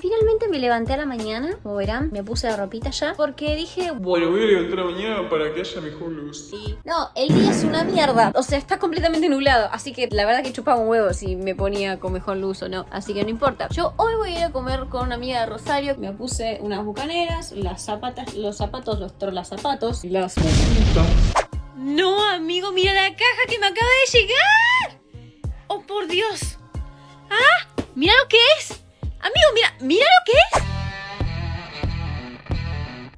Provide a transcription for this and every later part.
Finalmente me levanté a la mañana, como verán, me puse la ropita ya, porque dije, Bueno, voy a levantar mañana para que haya mejor luz. no, el día es una mierda, o sea, está completamente nublado, así que la verdad que chupaba un huevo si me ponía con mejor luz o no, así que no importa. Yo hoy voy a ir a comer con una amiga de Rosario, me puse unas bucaneras, las zapatas, los zapatos, los trolas zapatos, las No, amigo, mira la caja que me acaba de llegar. Oh, por Dios. Ah, mira lo que es. Amigo, mira, mira lo que es.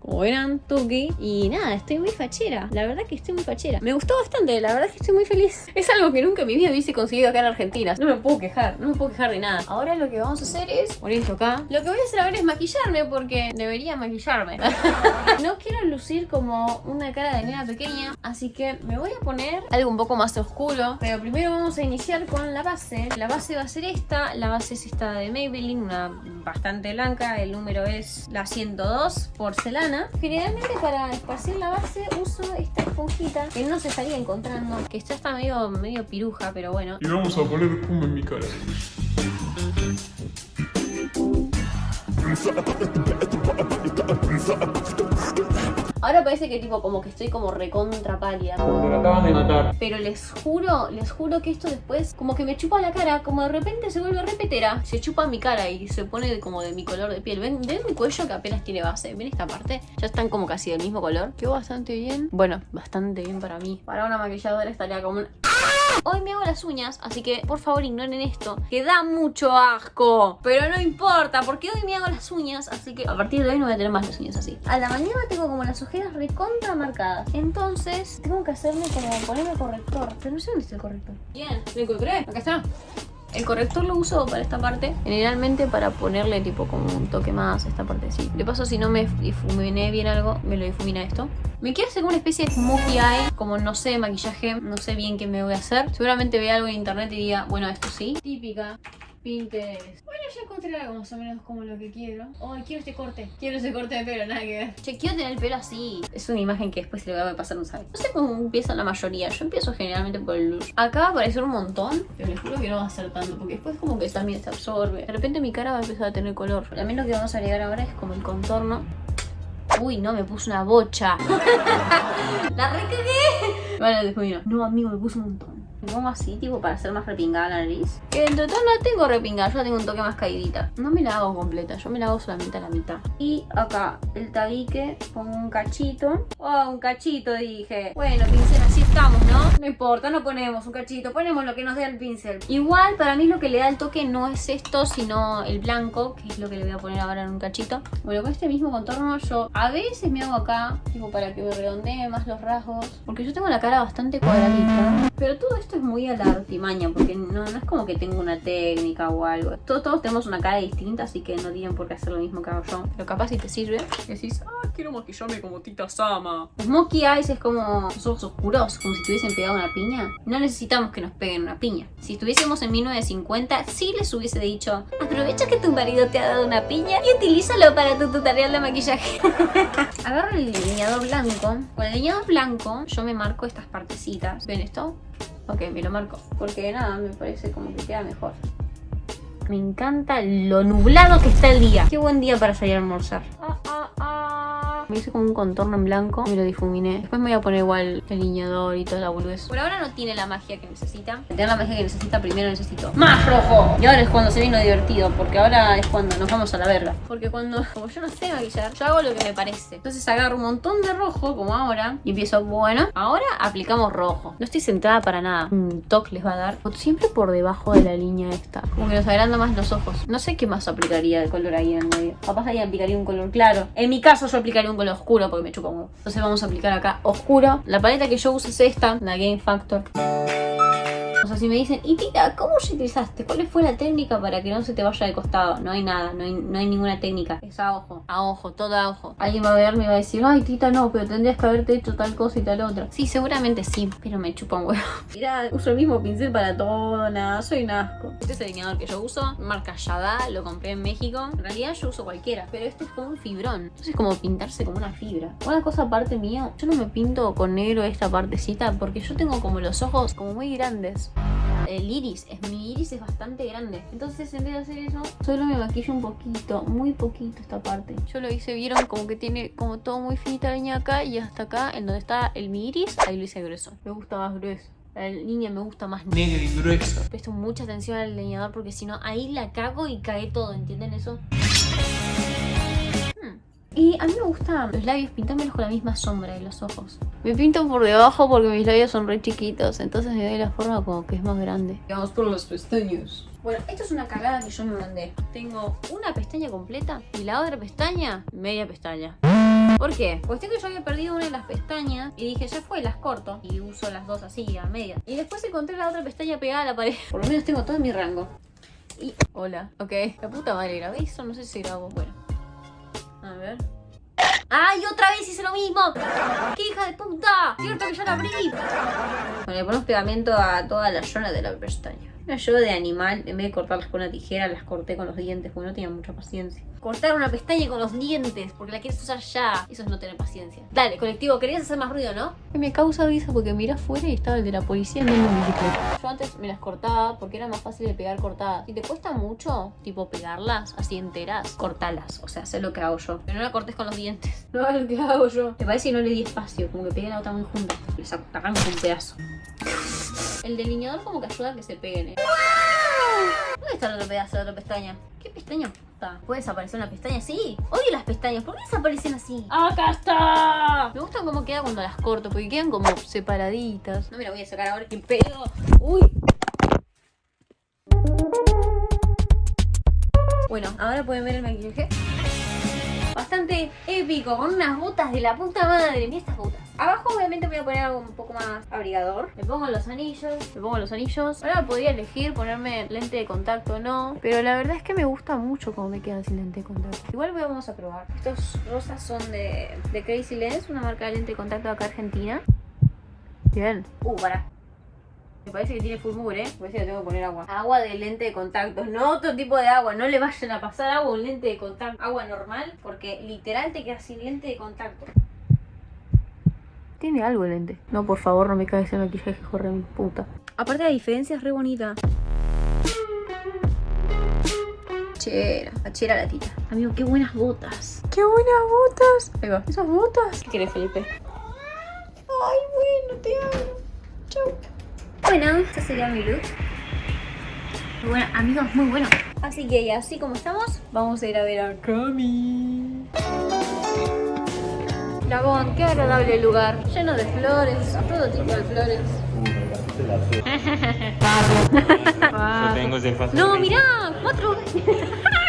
Como verán, Tuki. Y nada, estoy muy fachera. La verdad que estoy muy fachera. Me gustó bastante, la verdad que estoy muy feliz. Es algo que nunca en mi vida hubiese conseguido acá en Argentina. No me puedo quejar, no me puedo quejar de nada. Ahora lo que vamos a hacer es poner esto acá. Lo que voy a hacer ahora es maquillarme porque debería maquillarme. no quiero lucir como una cara de nena pequeña, así que me voy a poner algo un poco más oscuro. Pero primero vamos a iniciar con la base. La base va a ser esta. La base es esta de Maybelline, una bastante blanca. El número es la 102, porcelana. Generalmente para esparcir la base uso esta esponjita que no se estaría encontrando. Que esta está medio, medio piruja, pero bueno. Y vamos a poner espuma en mi cara. Ahora parece que tipo como que estoy como recontra pálida. Te la acaban de matar. Pero les juro, les juro que esto después como que me chupa la cara, como de repente se vuelve repetera. Se chupa mi cara y se pone de- como de mi color de piel. ¿Ven, ¿Ven mi cuello que apenas tiene base? ¿Ven esta parte? Ya están como casi del mismo color. Quedó bastante bien. Bueno, bastante bien para mí. Para una maquilladora estaría como un... Hoy me hago las uñas, así que por favor ignoren esto, que da mucho asco. Pero no importa, porque hoy me hago las uñas, así que a partir de hoy no voy a tener más las uñas así. A la mañana tengo como las ojeras recontra marcadas. Entonces tengo que hacerme como ponerme corrector. Pero no sé dónde está el corrector. Bien, lo encontré. Acá está. El corrector lo uso para esta parte, generalmente para ponerle tipo como un toque más a esta parte así. De paso, si no me difuminé bien algo, me lo difumina esto. Me quiero hacer una especie de smokey eye, como no sé, maquillaje, no sé bien qué me voy a hacer. Seguramente vea algo en internet y diga, bueno, esto sí. Típica. Pinterest. Ya encontré más o menos como lo que quiero. Ay, quiero este corte. Quiero ese corte de pelo, nada que ver. Che, quiero tener el pelo así. Es una imagen que después se le va a pasar un sabe. No sé cómo empieza la mayoría. Yo empiezo generalmente por el blush. Acá va a aparecer un montón, pero les juro que no va a ser tanto. Porque después como que también se absorbe. De repente mi cara va a empezar a tener color. Mí lo que vamos a agregar ahora es como el contorno. Uy, no, me puse una bocha. la recagué. Vale, después vino. No, amigo, me puse un montón. Me pongo así, tipo, para hacer más repingada la nariz. Que todo no la tengo repingada, yo la tengo un toque más caidita. No me la hago completa, yo me la hago solamente a la mitad. Y acá, el tabique, pongo un cachito. Oh, un cachito, dije. Bueno, pincel, así estamos, ¿no? No importa, no ponemos un cachito, ponemos lo que nos dé el pincel. Igual, para mí lo que le da el toque no es esto, sino el blanco, que es lo que le voy a poner ahora en un cachito. Bueno, con este mismo contorno yo a veces me hago acá, tipo, para que me redondee más los rasgos. Porque yo tengo la cara bastante cuadradita. Pero todo esto es muy a la artimaña, porque no, no es como que tengo una técnica o algo. Todos, todos tenemos una cara distinta, así que no tienen por qué hacer lo mismo que hago yo. Pero capaz si te sirve, decís, Ah, quiero maquillarme como Tita Sama. Smokey Eyes es como los ojos oscuros, como si tuviesen pegado una piña. No necesitamos que nos peguen una piña. Si estuviésemos en 1950, sí les hubiese dicho, aprovecha que tu marido te ha dado una piña y utilízalo para tu tutorial de maquillaje. Agarro el delineador blanco. Con el delineador blanco yo me marco estas partecitas. ¿Ven esto? Ok, me lo marco. Porque nada, me parece como que queda mejor. Me encanta lo nublado que está el día. Qué buen día para salir a almorzar. Ah, ah, ah. Me hice como un contorno en blanco y me lo difuminé. Después me voy a poner igual el delineador y toda la boludez. Por ahora no tiene la magia que necesita. Para tener la magia que necesita, primero necesito más rojo. Y ahora es cuando se vino divertido, porque ahora es cuando nos vamos a la verga. Porque cuando, como yo no sé maquillar, yo hago lo que me parece. Entonces agarro un montón de rojo, como ahora, y empiezo, bueno, ahora aplicamos rojo. No estoy centrada para nada. Un toque les va a dar. Siempre por debajo de la línea esta. Como que nos agranda más los ojos. No sé qué más aplicaría de color ahí en el medio. Capaz ahí aplicaría un color claro. En mi caso yo aplicaría un color oscuro porque me chupa un. Entonces vamos a aplicar acá oscuro. La paleta que yo uso es esta, la Game Factor. O sea, si me dicen, y tita, ¿cómo utilizaste? ¿Cuál fue la técnica para que no se te vaya de costado? No hay nada, no hay, no hay ninguna técnica. Es a ojo, a ojo, todo a ojo. Alguien va a verme y va a decir, ay, tita, no, pero tendrías que haberte hecho tal cosa y tal otra. Sí, seguramente sí, pero me chupa un huevo. Mirá, uso el mismo pincel para todo, nada, soy un asco. Este es el delineador que yo uso, marca Yada, lo compré en México. En realidad yo uso cualquiera, pero este es como un fibrón. Entonces es como pintarse como una fibra. Una cosa aparte mía, yo no me pinto con negro esta partecita porque yo tengo como los ojos como muy grandes el iris, es, mi iris es bastante grande. Entonces en vez de hacer eso, solo me maquillo un poquito, muy poquito esta parte. Yo lo hice, vieron como que tiene como todo muy finita la línea acá y hasta acá, en donde está el mi iris, ahí lo hice grueso. Me gusta más grueso. La línea me gusta más negra y gruesa. Presto mucha atención al delineador porque si no, ahí la cago y cae todo, ¿entienden eso? Y a mí me gustan los labios pintármelos con la misma sombra de los ojos. Me pinto por debajo porque mis labios son re chiquitos, entonces me doy la forma como que es más grande. Vamos por las pestañas. Bueno, esto es una cagada que yo me mandé. Tengo una pestaña completa y la otra pestaña, media pestaña. ¿Por qué? Cuestión que yo había perdido una de las pestañas y dije, ya fue, las corto. Y uso las dos así, a media. Y después encontré la otra pestaña pegada a la pared. Por lo menos tengo todo en mi rango. Y... Hola. Ok. La puta madre, ¿grabé eso? No sé si grabo. Bueno. A ver. ¡Ay, otra vez hice lo mismo! ¡Qué hija de puta! ¡Cierto que ya la abrí! Bueno, le ponemos pegamento a toda la zona de la pestaña. Yo de animal, en vez de cortarlas con una tijera, las corté con los dientes porque no tenía mucha paciencia. Cortar una pestaña con los dientes porque la quieres usar ya. Eso es no tener paciencia. Dale, colectivo, querías hacer más ruido, ¿no? Me causa risa porque miré afuera y estaba el de la policía en mi bicicleta. Yo antes me las cortaba porque era más fácil de pegar cortadas. Si te cuesta mucho, tipo pegarlas así enteras, cortalas. O sea, sé lo que hago yo. Pero no la cortes con los dientes. No es lo que hago yo. Me parece que no le di espacio, como que pegué la otra muy junta. Les arranco un pedazo. El delineador como que ayuda a que se peguen, ¿eh? ¿Dónde está el otro pedazo de otra pestaña? ¿Qué pestaña puta? ¿Puede desaparecer una pestaña? Sí. Odio las pestañas. ¿Por qué desaparecen así? ¡Acá está! Me gusta cómo queda cuando las corto, porque quedan como separaditas. No me la voy a sacar ahora, qué pedo. ¡Uy! Bueno, ahora pueden ver el maquillaje. Bastante épico, con unas botas de la puta madre. Mira estas botas. Abajo obviamente voy a poner algo un poco más abrigador. Me pongo los anillos, me pongo los anillos. Ahora podría elegir ponerme lente de contacto o no. Pero la verdad es que me gusta mucho cómo me quedan sin lente de contacto. Igual vamos a probar. Estos rosas son de, de Crazy Lens, una marca de lente de contacto acá argentina. Bien. Uh, para. Me parece que tiene full mugre, ¿eh? Me parece que tengo que poner agua. Agua de lente de contacto, no otro tipo de agua. No le vayan a pasar agua o un lente de contacto. Agua normal, porque literal te quedas sin lente de contacto. Tiene algo el lente. No, por favor, no me caes el maquillaje, corre mi puta. Aparte la diferencia es re bonita. Chera, chera la tita. Amigo, qué buenas botas. ¡Qué buenas botas! Ahí va. ¿Esas botas? ¿Qué querés, Felipe? Ay, bueno, te amo. Bueno, este sería mi look. Muy bueno, amigos, muy bueno. Así que ya, así como estamos, vamos a ir a ver a Cami. Dragón, qué agradable lugar. Lleno de flores, todo tipo de flores. Yo tengo ese fácil. No, mirá, cuatro.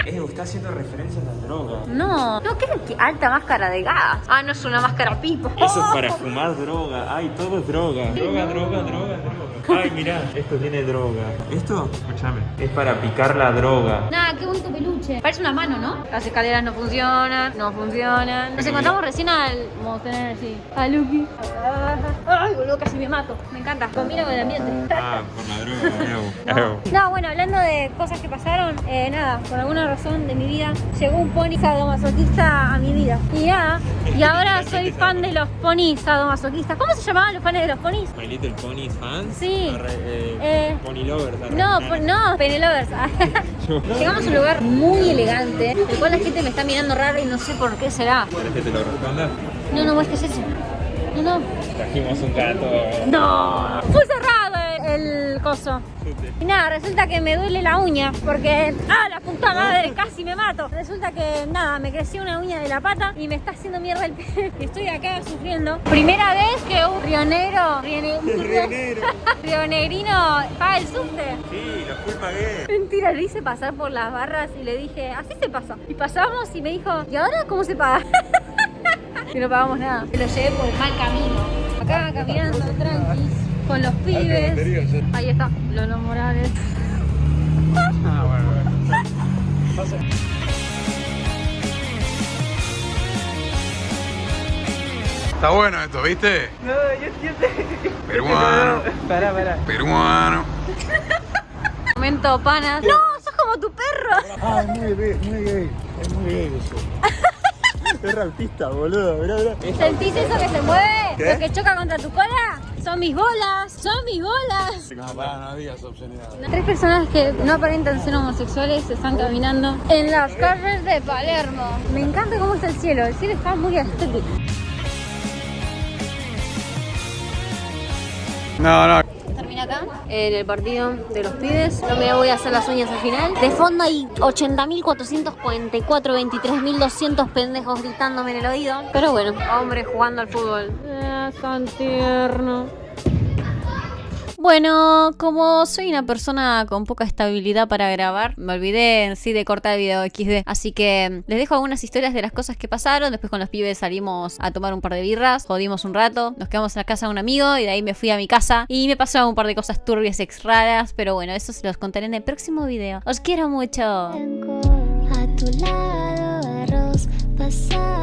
Eh, está haciendo referencia a la droga. No, no, ¿qué qué alta máscara de gas? Ah, no es una máscara pipo. Eso es para fumar droga. Ay, todo es droga. Droga, droga, droga, droga. Ay, mirá, esto tiene droga. ¿Esto? Escúchame. Es para picar la droga. Nada, qué bonito peluche. Parece una mano, ¿no? Las escaleras no funcionan, no funcionan. Nos encontramos recién al... Vamos a tener así... A Lucky. Ay, boludo, casi me mato. Me encanta. Combina con el ambiente. Ah, por la droga. No, bueno, hablando de cosas que pasaron, eh, nada, por alguna razón de mi vida, llegó un pony sadomasoquista a mi vida. Y nada, y ahora soy fan de los ponis sadomasoquistas. ¿Cómo se llamaban los fans de los ponis? My Little Pony fans. Sí. Arre- eh, Eh, Pony lovers. No, po- no, Penelovers. Llegamos a un lugar muy elegante, el cual la gente me está mirando raro y no sé por qué será. ¿Querés que te lo responda? No, no, este es ese. No, no. Trajimos un gato. No. Fue coso. Y nada, resulta que me duele la uña porque, ah, la puta madre, casi me mato. Resulta que, nada, me creció una uña de la pata y me está haciendo mierda el pie. Y estoy acá sufriendo. Primera vez que un rionero, rione- un rionegrino paga el subte. Sí, lo fui pagué. Mentira, le hice pasar por las barras y le dije, así se pasa. Y pasamos y me dijo, ¿y ahora cómo se paga? y no pagamos nada. Lo llevé por el mal camino. Acá caminando, tranquis. Con los pibes. Ahí está, Lolo Morales. Ah, bueno, Está bueno esto, ¿viste? No, yo entiendo. Peruano. Pará, pará. Peruano. Momento panas. No, sos como tu perro. Ah, es muy gay, muy gay. Es muy gay eso. Es rapista, boludo. Mirá, mirá. ¿Sentís eso que se mueve? ¿Qué? ¿Lo que choca contra tu cola? Son mis bolas, son mis bolas. No, pará, no digas obscenidad. Tres personas que no aparentan ser homosexuales están caminando en las calles de Palermo. Me encanta cómo está el cielo, el cielo está muy estético. No, no. Termina acá, en el partido de los pibes. No me voy a hacer las uñas al final. De fondo hay 80.444, 23.200 pendejos gritándome en el oído. Pero bueno, hombre jugando al fútbol. Tan tierno. Bueno, como soy una persona con poca estabilidad para grabar, me olvidé en sí de cortar el video XD. Así que les dejo algunas historias de las cosas que pasaron. Después con los pibes salimos a tomar un par de birras, jodimos un rato, nos quedamos en la casa de un amigo y de ahí me fui a mi casa y me pasaron un par de cosas turbias, ex raras. Pero bueno, eso se los contaré en el próximo video. Os quiero mucho. A tu lado, arroz pasado.